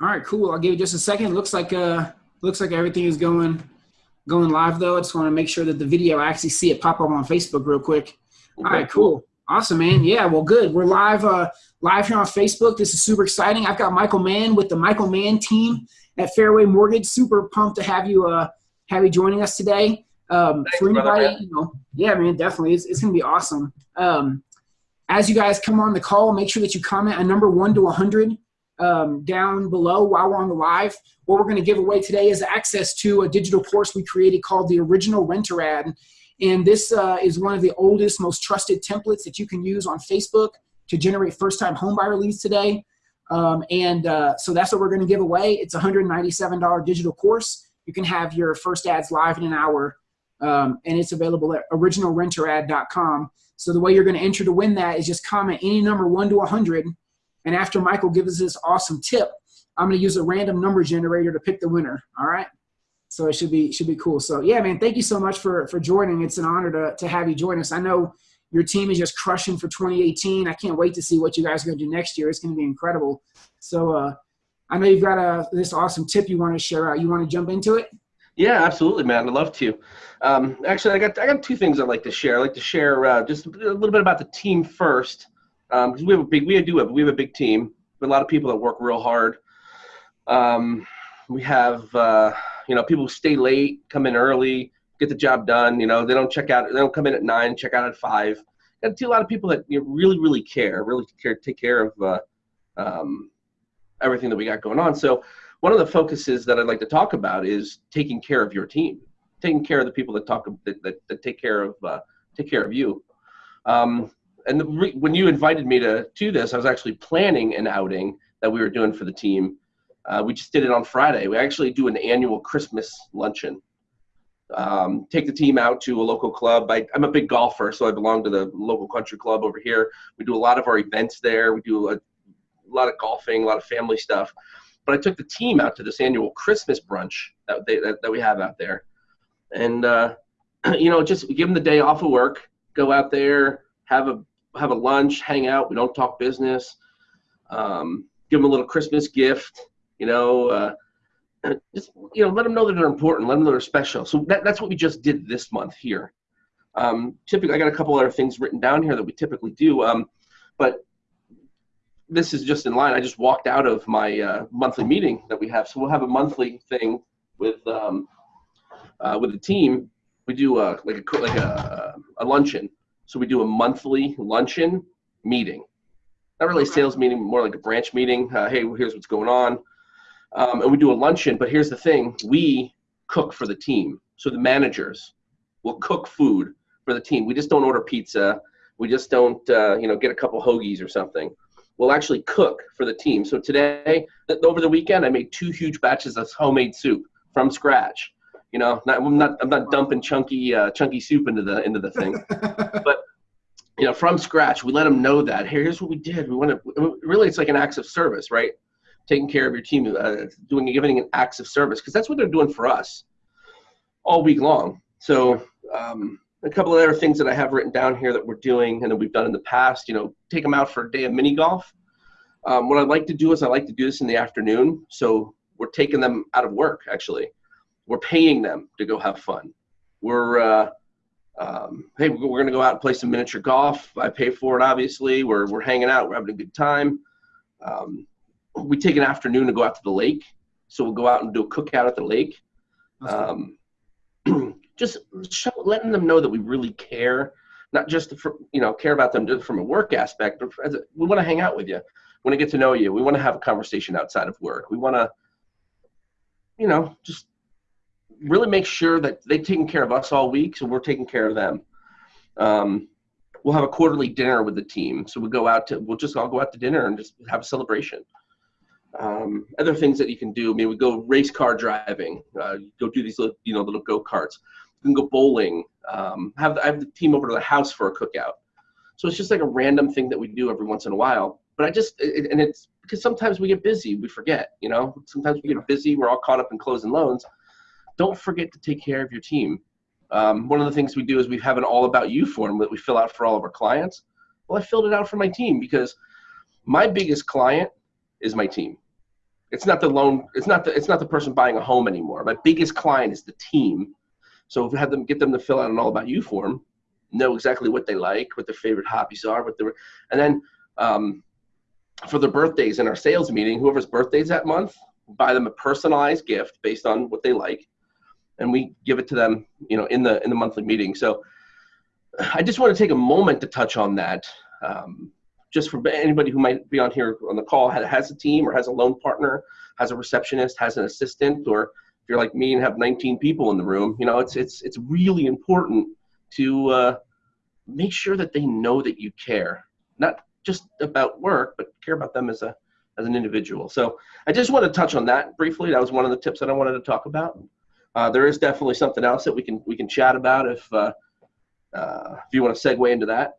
All right, cool. I'll give you just a second. Looks like uh looks like everything is going going live though. I just want to make sure that the video I actually see it pop up on Facebook real quick. All right, cool. Awesome, man. Yeah, well, good. We're live uh live here on Facebook. This is super exciting. I've got Michael Mann with the Michael Mann team at Fairway Mortgage. Super pumped to have you uh have you joining us today. Um, Thanks, for anybody, brother, you know, yeah, man, definitely. It's, it's gonna be awesome. Um, as you guys come on the call, make sure that you comment a number one to a 100 um, down below while we're on the live. What we're going to give away today is access to a digital course we created called the Original Renter Ad. And this uh, is one of the oldest, most trusted templates that you can use on Facebook to generate first-time homebuyer leads today. Um, and uh, so that's what we're going to give away. It's a $197 digital course. You can have your first ads live in an hour, um, and it's available at originalrenterad.com. So the way you're going to enter to win that is just comment any number one to 100, and after Michael gives us this awesome tip, I'm going to use a random number generator to pick the winner. All right. So it should be should be cool. So yeah, man, thank you so much for for joining. It's an honor to to have you join us. I know your team is just crushing for 2018. I can't wait to see what you guys are going to do next year. It's going to be incredible. So uh, I know you've got a this awesome tip you want to share out. You want to jump into it? Yeah, absolutely, man. I'd love to. Um, actually, I got I got two things I'd like to share. I'd like to share uh, just a little bit about the team first, because um, we have a big we do have we have a big team. A lot of people that work real hard. Um, we have uh, you know people who stay late, come in early, get the job done. You know they don't check out. They don't come in at nine, check out at five. Got to a lot of people that you know, really really care, really care, take care of uh, um, everything that we got going on. So one of the focuses that I'd like to talk about is taking care of your team, taking care of the people that talk that, that, that take care of uh, take care of you. Um, and when you invited me to do this, I was actually planning an outing that we were doing for the team. Uh, we just did it on Friday. We actually do an annual Christmas luncheon. Um, take the team out to a local club. I, am a big golfer, so I belong to the local country club over here. We do a lot of our events there. We do a, a lot of golfing, a lot of family stuff. But I took the team out to this annual Christmas brunch that they, that, that we have out there, and uh, you know, just give them the day off of work, go out there, have a have a lunch, hang out. We don't talk business. Um, give them a little Christmas gift. You know, uh, just you know, let them know that they're important. Let them know they're special. So that, that's what we just did this month here. Um, typically, I got a couple other things written down here that we typically do. Um, but this is just in line. I just walked out of my uh, monthly meeting that we have. So we'll have a monthly thing with um, uh, with the team. We do a, like a like a, a luncheon. So we do a monthly luncheon meeting. Not really a sales meeting, more like a branch meeting. Uh, hey, here's what's going on. Um, and we do a luncheon. But here's the thing: we cook for the team. So the managers will cook food for the team. We just don't order pizza. We just don't, uh, you know, get a couple hoagies or something We'll actually cook for the team. So today, over the weekend, I made two huge batches of homemade soup from scratch. You know, not, I'm not I'm not dumping chunky uh, chunky soup into the into the thing, but you know, from scratch, we let them know that hey, here's what we did. We want to really, it's like an acts of service, right? Taking care of your team, uh, doing giving an acts of service because that's what they're doing for us all week long. So. Um, a couple of other things that I have written down here that we're doing and that we've done in the past, you know, take them out for a day of mini golf. Um, what I'd like to do is I like to do this in the afternoon. So we're taking them out of work, actually. We're paying them to go have fun. We're, uh, um, hey, we're going to go out and play some miniature golf. I pay for it, obviously. We're, we're hanging out. We're having a good time. Um, we take an afternoon to go out to the lake. So we'll go out and do a cookout at the lake. Um, just show, letting them know that we really care, not just for, you know care about them just from a work aspect, but a, we want to hang out with you, we want to get to know you, we want to have a conversation outside of work, we want to, you know, just really make sure that they've taken care of us all week, so we're taking care of them. Um, we'll have a quarterly dinner with the team, so we'll go out to we'll just all go out to dinner and just have a celebration. Um, other things that you can do, I mean, we go race car driving, uh, go do these little, you know, little go karts. You can go bowling. Um, have I have the team over to the house for a cookout. So it's just like a random thing that we do every once in a while. But I just it, and it's because sometimes we get busy, we forget. You know, sometimes we get busy. We're all caught up in closing loans. Don't forget to take care of your team. Um, one of the things we do is we have an all about you form that we fill out for all of our clients. Well, I filled it out for my team because my biggest client is my team. it's not the loan. It's not the. It's not the person buying a home anymore. My biggest client is the team. So if we have them get them to fill out an all about you form, know exactly what they like, what their favorite hobbies are, what their, and then um, for their birthdays in our sales meeting, whoever's birthdays that month, buy them a personalized gift based on what they like, and we give it to them, you know, in the in the monthly meeting. So I just want to take a moment to touch on that. Um, just for anybody who might be on here on the call has a team or has a loan partner, has a receptionist, has an assistant, or if you're like me and have 19 people in the room, you know, it's it's it's really important to uh, make sure that they know that you care, not just about work, but care about them as a as an individual. So I just want to touch on that briefly. That was one of the tips that I wanted to talk about. Uh, there is definitely something else that we can we can chat about if uh, uh, if you want to segue into that.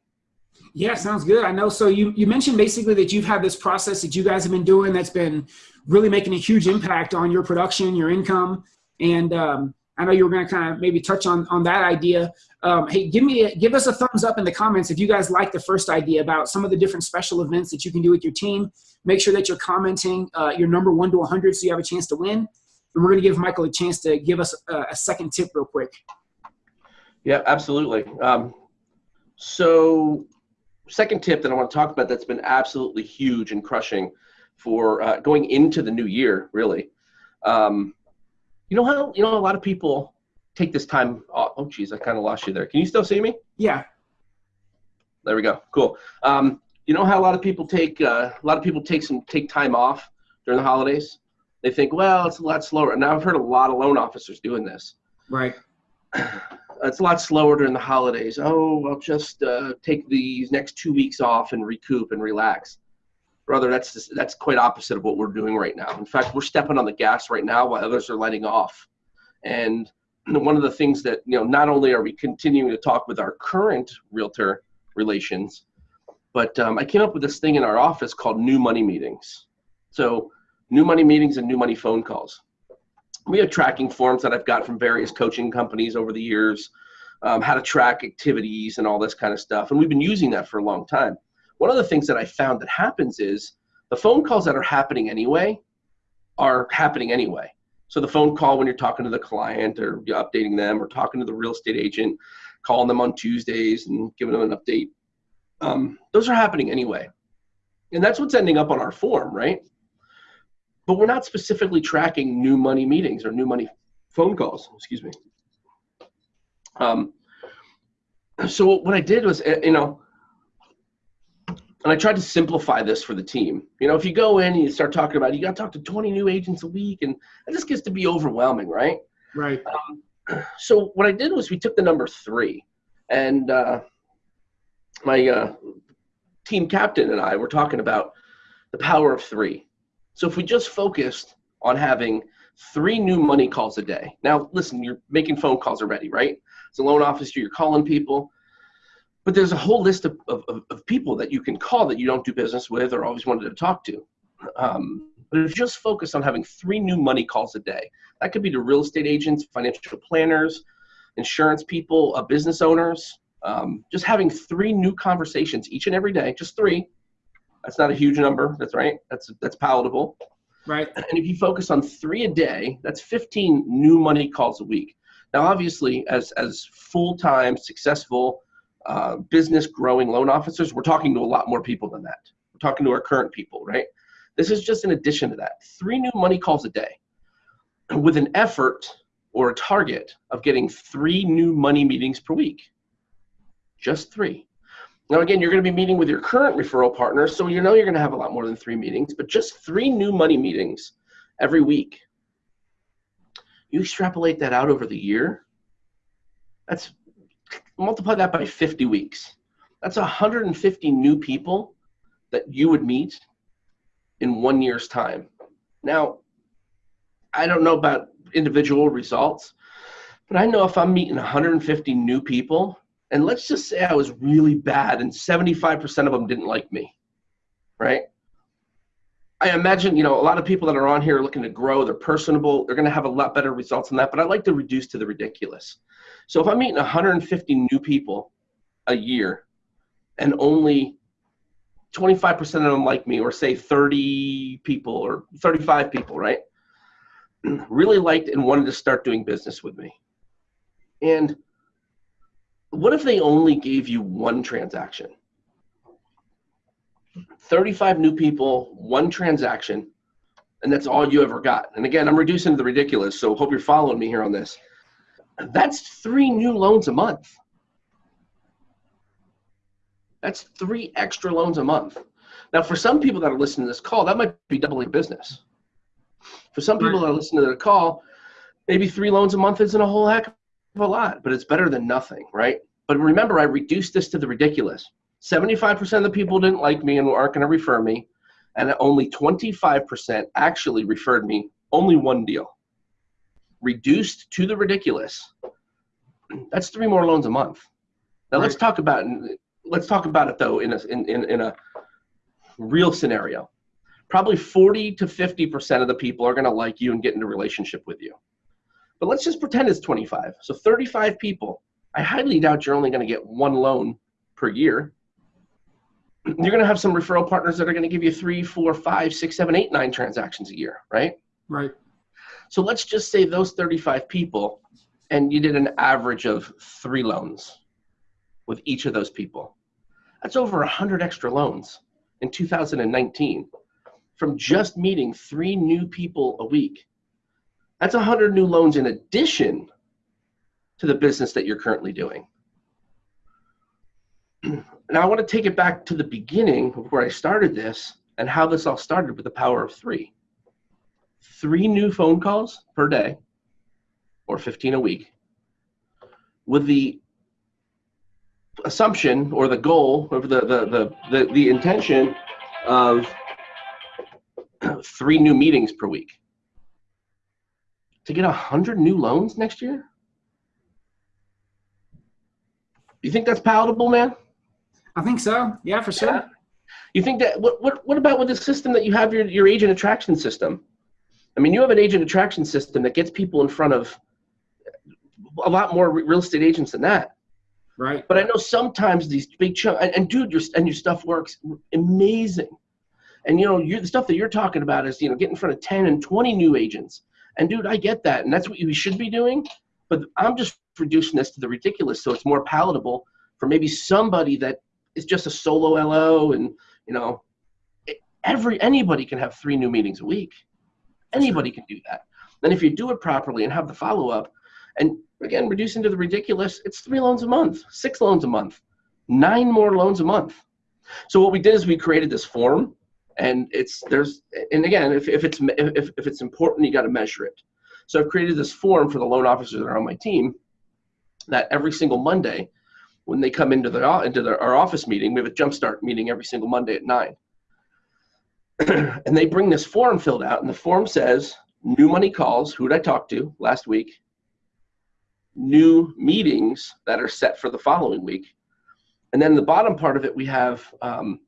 Yeah, sounds good. I know. So you, you mentioned basically that you've had this process that you guys have been doing that's been really making a huge impact on your production, your income. And um, I know you were going to kind of maybe touch on, on that idea. Um, hey, give me a, give us a thumbs up in the comments if you guys like the first idea about some of the different special events that you can do with your team. Make sure that you're commenting uh, your number one to 100 so you have a chance to win. And we're going to give Michael a chance to give us a, a second tip real quick. Yeah, absolutely. Um, so second tip that I want to talk about that's been absolutely huge and crushing for uh, going into the new year, really. Um, you know how you know a lot of people take this time. Off. Oh, geez, I kind of lost you there. Can you still see me? Yeah. There we go. Cool. Um, you know how a lot of people take uh, a lot of people take some take time off during the holidays. They think, well, it's a lot slower. Now I've heard a lot of loan officers doing this. Right. it's a lot slower during the holidays. Oh, I'll just uh, take these next two weeks off and recoup and relax. Brother, that's just, that's quite opposite of what we're doing right now. In fact, we're stepping on the gas right now while others are letting off. And one of the things that you know, not only are we continuing to talk with our current realtor relations, but um, I came up with this thing in our office called new money meetings. So, new money meetings and new money phone calls we have tracking forms that I've got from various coaching companies over the years, um, how to track activities and all this kind of stuff. And we've been using that for a long time. One of the things that I found that happens is the phone calls that are happening anyway are happening anyway. So the phone call when you're talking to the client or updating them or talking to the real estate agent, calling them on Tuesdays and giving them an update, um, those are happening anyway. And that's what's ending up on our form, right? But we're not specifically tracking new money meetings or new money phone calls. Excuse me. Um, so what I did was, eh, you know, and I tried to simplify this for the team. You know, if you go in and you start talking about, you got to talk to 20 new agents a week, and it just gets to be overwhelming, right? Right. Um, so what I did was we took the number three, and uh, my uh, team captain and I were talking about the power of three. So if we just focused on having three new money calls a day. Now, listen, you're making phone calls already, right? It's a loan officer, you're calling people, but there's a whole list of, of, of people that you can call that you don't do business with or always wanted to talk to. Um, but if you just focus on having three new money calls a day, that could be to real estate agents, financial planners, insurance people, uh, business owners, um, just having three new conversations each and every day, just three, that's not a huge number. That's right. That's that's palatable. Right. And if you focus on three a day, that's 15 new money calls a week. Now, obviously, as as full-time, successful, uh, business growing loan officers, we're talking to a lot more people than that. We're talking to our current people, right? This is just in addition to that. Three new money calls a day, with an effort or a target of getting three new money meetings per week. Just three. Now, again, you're going to be meeting with your current referral partner, so you know you're going to have a lot more than three meetings, but just three new money meetings every week. You extrapolate that out over the year, that's multiply that by 50 weeks. That's 150 new people that you would meet in one year's time. Now, I don't know about individual results, but I know if I'm meeting 150 new people and let's just say I was really bad and 75% of them didn't like me, right? I imagine, you know, a lot of people that are on here are looking to grow, they're personable, they're going to have a lot better results than that, but I like to reduce to the ridiculous. So if I'm meeting 150 new people a year and only 25% of them like me, or say 30 people or 35 people, right? really liked and wanted to start doing business with me. And what if they only gave you one transaction? 35 new people, one transaction, and that's all you ever got. And again, I'm reducing the ridiculous, so hope you're following me here on this. That's three new loans a month. That's three extra loans a month. Now, for some people that are listening to this call, that might be doubling business. For some people that are listening to the call, maybe three loans a month isn't a whole heck of a lot, but it's better than nothing, right? But remember, I reduced this to the ridiculous. 75% of the people didn't like me and aren't going to refer me, and only 25% actually referred me only one deal. Reduced to the ridiculous. That's three more loans a month. Now right. let's talk about let's talk about it though in a in, in, in a real scenario. Probably 40 to 50% of the people are going to like you and get into a relationship with you. But let's just pretend it's 25. So 35 people. I highly doubt you're only going to get one loan per year you're going to have some referral partners that are going to give you three, four, five, six, seven, eight, nine transactions a year, right? Right. So let's just say those 35 people, and you did an average of three loans with each of those people. That's over 100 extra loans in 2019 from just meeting three new people a week. That's 100 new loans in addition to the business that you're currently doing. Now I want to take it back to the beginning of where I started this and how this all started with the power of three. Three new phone calls per day, or 15 a week, with the assumption or the goal of the, the, the, the, the intention of three new meetings per week. To get 100 new loans next year? You think that's palatable, man? I think so. Yeah, for sure. Yeah. You think that what what what about with the system that you have your your agent attraction system? I mean, you have an agent attraction system that gets people in front of a lot more real estate agents than that. Right. But I know sometimes these big chunk and, and dude, your and your stuff works amazing. And you know, you the stuff that you're talking about is you know get in front of ten and twenty new agents. And dude, I get that, and that's what we should be doing. But I'm just reducing this to the ridiculous, so it's more palatable for maybe somebody that is just a solo LO, and you know, every anybody can have three new meetings a week. Anybody can do that. And if you do it properly and have the follow up, and again, reducing to the ridiculous, it's three loans a month, six loans a month, nine more loans a month. So what we did is we created this form, and it's there's and again, if, if it's if, if it's important, you got to measure it. So I've created this form for the loan officers that are on my team that every single Monday when they come into the into the, our office meeting, we have a jumpstart meeting every single Monday at nine, and they bring this form filled out, and the form says new money calls. Who did I talk to last week? New meetings that are set for the following week, and then the bottom part of it we have. Um,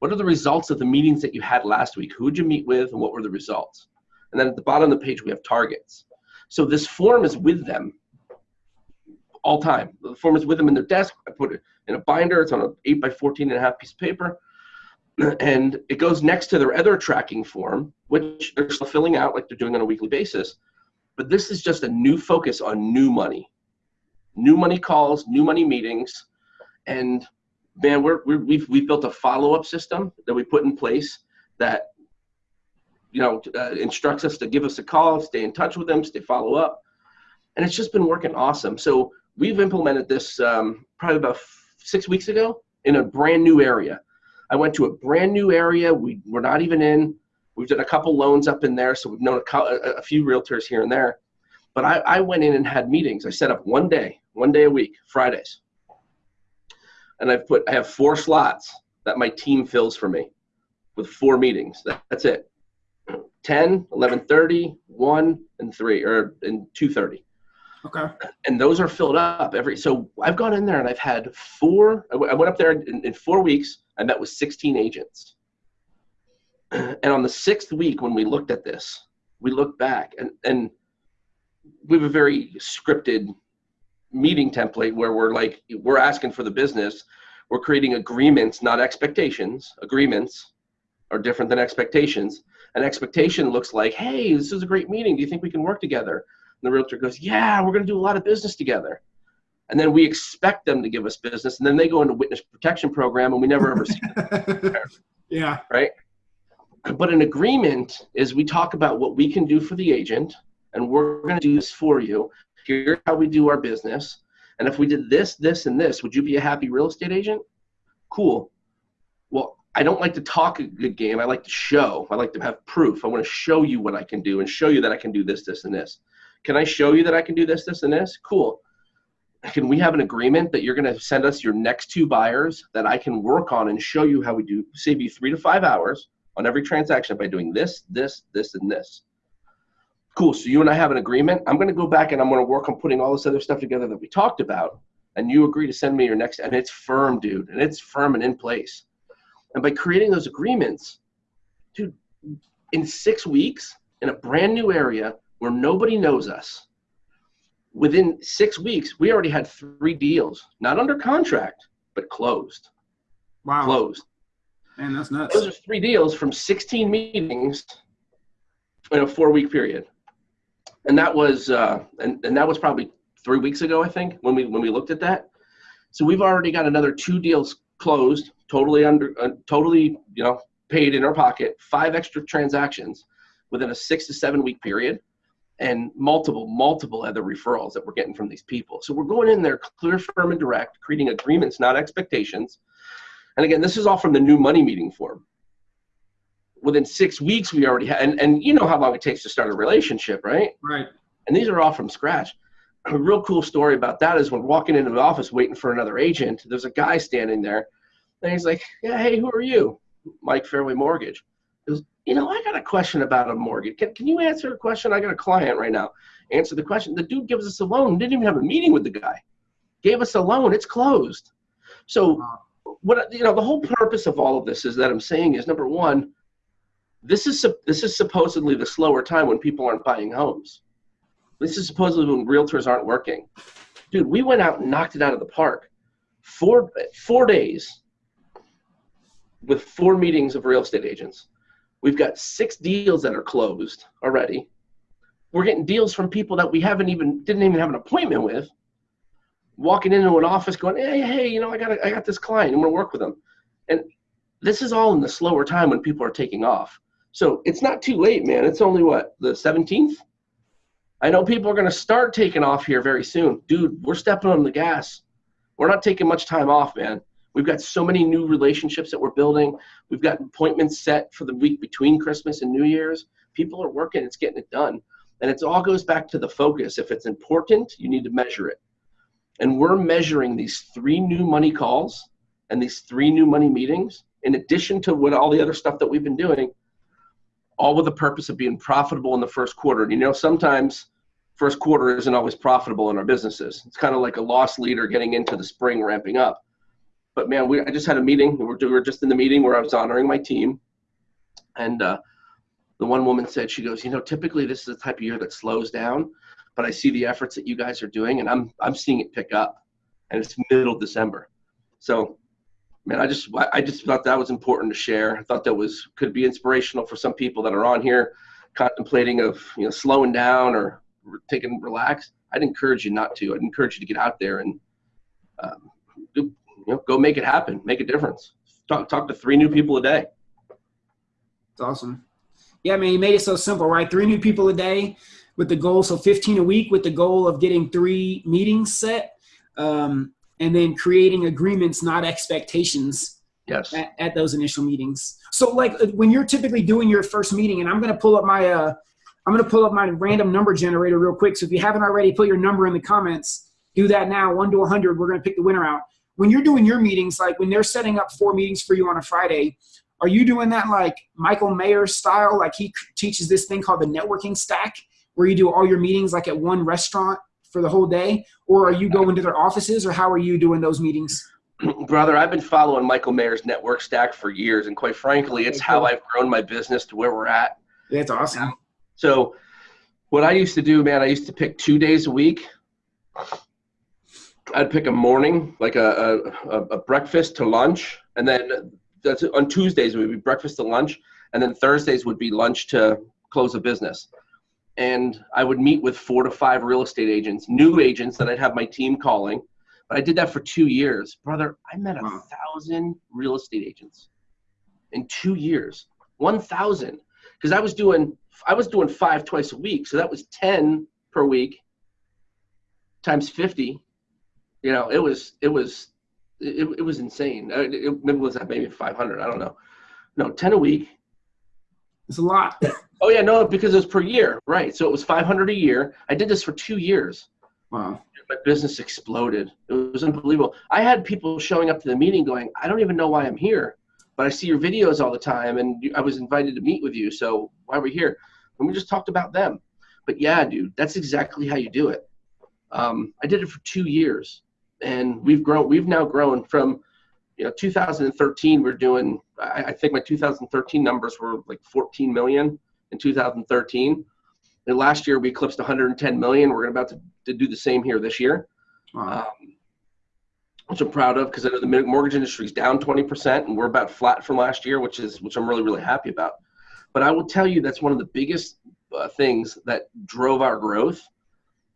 what are the results of the meetings that you had last week? Who did you meet with, and what were the results? And then at the bottom of the page we have targets. So this form is with them all time. The form is with them in their desk. I put it in a binder. It's on an 8 by 14 and a half piece of paper. And it goes next to their other tracking form, which they're still filling out like they're doing on a weekly basis. But this is just a new focus on new money. New money calls, new money meetings. And man, we're, we have we've, we've built a follow-up system that we put in place that you know uh, instructs us to give us a call, stay in touch with them, stay follow up, and it's just been working awesome. So we've implemented this um, probably about six weeks ago in a brand new area. I went to a brand new area. We were not even in. We've done a couple loans up in there, so we've known a, a few realtors here and there. But I, I went in and had meetings. I set up one day, one day a week, Fridays. And I've put, I have four slots that my team fills for me with four meetings. That, that's it. 10, 11.30, 1, and 3, or and 2.30. Okay. And those are filled up every. So I've gone in there and I've had four. I went up there in, in four weeks. I met with 16 agents. And on the sixth week, when we looked at this, we looked back and and we have a very scripted meeting template where we're like we're asking for the business We're creating agreements, not expectations. Agreements are different than expectations. An expectation looks like, hey, this is a great meeting. Do you think we can work together? And the realtor goes, yeah, we're going to do a lot of business together. And then we expect them to give us business, and then they go into witness protection program, and we never ever see them. yeah. Right. But an agreement is we talk about what we can do for the agent, and we're going to do this for you. Here's how we do our business. And if we did this, this, and this, would you be a happy real estate agent? Cool. Well, I don't like to talk a good game. I like to show. I like to have proof. I want to show you what I can do and show you that I can do this, this, and this. Can I show you that I can do this, this, and this? Cool. Can we have an agreement that you're going to send us your next two buyers that I can work on and show you how we do, save you three to five hours on every transaction by doing this, this, this, and this? Cool. So you and I have an agreement. I'm going to go back and I'm going to work on putting all this other stuff together that we talked about. And you agree to send me your next, and it's firm, dude, and it's firm and in place. And by creating those agreements, dude, in six weeks in a brand new area where nobody knows us, within six weeks, we already had three deals, not under contract, but closed. Wow. Closed. Man, that's nuts. Those are three deals from 16 meetings in a four week period. And that was uh, and, and that was probably three weeks ago, I think, when we when we looked at that. So we've already got another two deals closed, totally under, uh, totally, you know, paid in our pocket, five extra transactions within a six to seven week period, and multiple, multiple other referrals that we're getting from these people. So we're going in there clear, firm, and direct, creating agreements, not expectations. And again, this is all from the new money meeting form. Within six weeks, we already had, and, and you know how long it takes to start a relationship, right? Right. And these are all from scratch a real cool story about that is when walking into the office waiting for another agent, there's a guy standing there, and he's like, "Yeah, hey, who are you?" Mike Fairway Mortgage. He goes, "You know, I got a question about a mortgage. Can, can you answer a question? I got a client right now. Answer the question." The dude gives us a loan. Didn't even have a meeting with the guy. Gave us a loan. It's closed. So, what you know, the whole purpose of all of this is that I'm saying is number one, this is this is supposedly the slower time when people aren't buying homes this is supposedly when realtors aren't working. Dude, we went out and knocked it out of the park. Four four days with four meetings of real estate agents. We've got six deals that are closed already. We're getting deals from people that we haven't even didn't even have an appointment with. Walking into an office going, hey, hey, you know, I got a, I got this client, I'm gonna work with them. And this is all in the slower time when people are taking off. So it's not too late, man. It's only what, the 17th? I know people are going to start taking off here very soon. Dude, we're stepping on the gas. We're not taking much time off, man. We've got so many new relationships that we're building. We've got appointments set for the week between Christmas and New Year's. People are working, it's getting it done. And it all goes back to the focus. If it's important, you need to measure it. And we're measuring these three new money calls and these three new money meetings, in addition to what all the other stuff that we've been doing, all with the purpose of being profitable in the first quarter. And you know, sometimes first quarter isn't always profitable in our businesses. It's kind of like a loss leader getting into the spring ramping up. But man, we I just had a meeting. We were, we were just in the meeting where I was honoring my team, and uh, the one woman said, she goes, you know, typically this is the type of year that slows down, but I see the efforts that you guys are doing, and I'm I'm seeing it pick up, and it's middle December. So, man, I just I just thought that was important to share. I thought that was could be inspirational for some people that are on here contemplating of you know slowing down or taking relax, I'd encourage you not to. I'd encourage you to get out there and um, you know, go make it happen, make a difference. Talk, talk to three new people a day. It's awesome. Yeah, man, you made it so simple, right? Three new people a day with the goal, so 15 a week with the goal of getting three meetings set, um, and then creating agreements, not expectations. Yes. At, at, those initial meetings. So, like when you're typically doing your first meeting, and I'm going to pull up my uh, I'm going to pull up my random number generator real quick. So if you haven't already put your number in the comments, do that now. 1 to a 100, we're going to pick the winner out. When you're doing your meetings, like when they're setting up four meetings for you on a Friday, are you doing that like Michael Maher style? Like he teaches this thing called the networking stack, where you do all your meetings like at one restaurant for the whole day? Or are you going to their offices, or how are you doing those meetings? Brother, I've been following Michael Maher's network stack for years, and quite frankly, it's how I've grown my business to where we're at. That's awesome. Um, so what I used to do, man, I used to pick two days a week I'd pick a morning, like a, a, a breakfast to lunch, and then that's on Tuesdays it would be breakfast to lunch, and then Thursdays would be lunch to close a business. And I would meet with four to five real estate agents, new agents that I'd have my team calling. But I did that for two years, brother. I met a Wow. thousand real estate agents in two years. One thousand, because I was doing I was doing five twice a week, so that was ten per week times fifty you know, it was it was it, it was insane. It, it, maybe it was that maybe 500. I don't know. No, 10 a week. It's a lot. Oh yeah, no, because it was per year, right? So it was 500 a year. I did this for two years. Wow. My business exploded. It was unbelievable. I had people showing up to the meeting going, "I don't even know why I'm here, but I see your videos all the time, and I was invited to meet with you. So why are we here?" And we just talked about them. But yeah, dude, that's exactly how you do it. Um, I did it for two years, and we've grown. We've now grown from, you know, 2013. We're doing. I, I think my 2013 numbers were like 14 million in 2013. And last year we eclipsed 110 million. We're about to, to do the same here this year, Wow. um, which I'm proud of because I know the mortgage industry is down 20% and we're about flat from last year, which is which I'm really really happy about. But I will tell you that's one of the biggest uh, things that drove our growth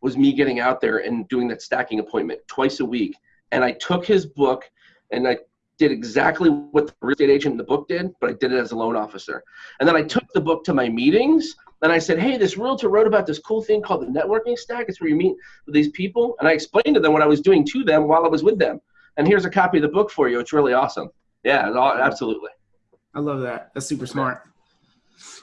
was me getting out there and doing that stacking appointment twice a week. And I took his book and I did exactly what the real estate agent in the book did, but I did it as a loan officer. And then I took the book to my meetings and I said, Hey, this realtor wrote about this cool thing called the networking stack. It's where you meet with these people. And I explained to them what I was doing to them while I was with them. And here's a copy of the book for you. It's really awesome. Yeah, absolutely. I love that. That's super smart.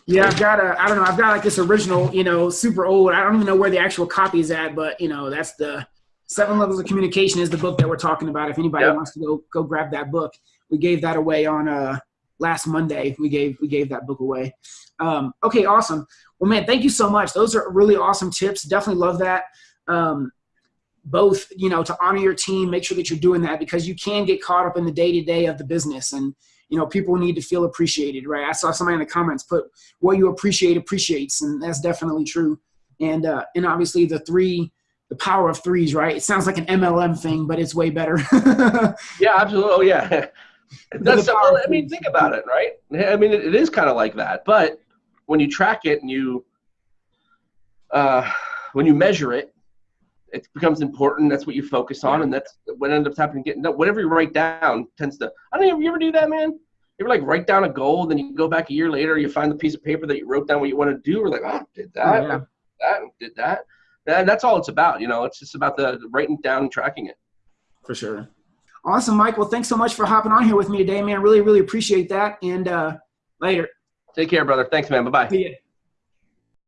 Yeah, I've got a. I don't know. I've got like this original, you know, super old. I don't even know where the actual copy is at, but you know, that's the Seven Levels of Communication is the book that we're talking about. If anybody Yep. wants to go go grab that book, we gave that away on uh last Monday. We gave we gave that book away. Um, okay, awesome. Well, man, thank you so much. Those are really awesome tips. Definitely love that. Um, both, you know, to honor your team, make sure that you're doing that because you can get caught up in the day to day of the business and you know people need to feel appreciated right i saw somebody in the comments put what you appreciate appreciates and that's definitely true and uh and obviously the three the power of threes right it sounds like an mlm thing but it's way better Yeah, absolutely. Oh, yeah. That's, well, I mean, think about it, right? I mean, it, it is kind of like that. But when you track it and you, uh, when you measure it, it becomes important. That's what you focus on, and that's what ends up happening. Getting whatever you write down tends to. I don't know. You ever do that, man? You ever like write down a goal, then you go back a year later, you find the piece of paper that you wrote down what you want to do. We're like, oh, did that, Oh, yeah. that, did that. And that's all it's about. You know, it's just about the writing down and tracking it. for sure awesome mike well thanks so much for hopping on here with me today man really really appreciate that and uh later Take care, brother. Thanks, man. Bye bye. See ya.